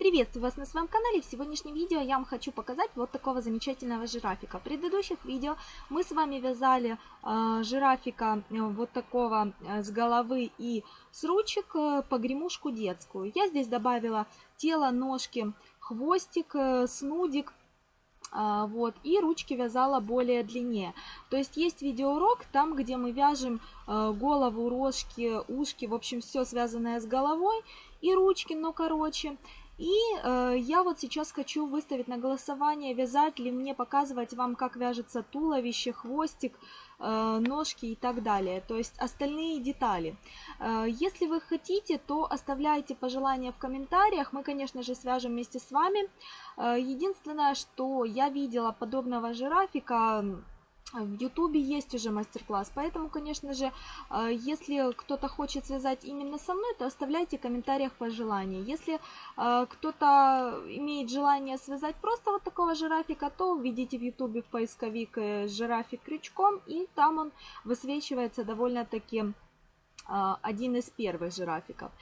Приветствую вас на своем канале. В сегодняшнем видео я вам хочу показать вот такого замечательного жирафика. В предыдущих видео мы с вами вязали э, жирафика э, вот такого э, с головы и с ручек э, погремушку детскую. Я здесь добавила тело, ножки, хвостик, э, снудик а, вот, и ручки вязала более длиннее. То есть есть видеоурок, там, где мы вяжем э, голову, рожки, ушки, в общем, все связанное с головой, и ручки, но короче. И э, я вот сейчас хочу выставить на голосование, вязать ли мне, показывать вам, как вяжется туловище, хвостик, э, ножки и так далее. То есть остальные детали. Э, если вы хотите, то оставляйте пожелания в комментариях. Мы, конечно же, свяжем вместе с вами. Э, единственное, что я видела подобного жирафика в Ютубе есть уже мастер-класс, поэтому, конечно же, э, если кто-то хочет связать именно со мной, то оставляйте в комментариях пожелания. Если э, кто-то имеет желание связать просто вот такого жирафика, то введите в Ютубе в поисковик э, жирафик крючком, и там он высвечивается довольно-таки один из первых жирафиков.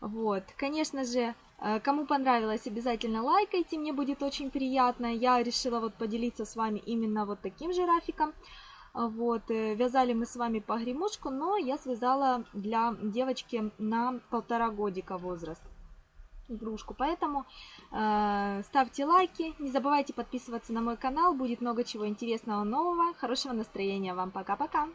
Вот, конечно же, кому понравилось, обязательно лайкайте, мне будет очень приятно. Я решила вот поделиться с вами именно вот таким жирафиком. Вот, э, вязали мы с вами погремушку, но я связала для девочки на полтора годика возраст игрушку. Поэтому э, ставьте лайки, не забывайте подписываться на мой канал, будет много чего интересного нового. Хорошего настроения вам, пока-пока!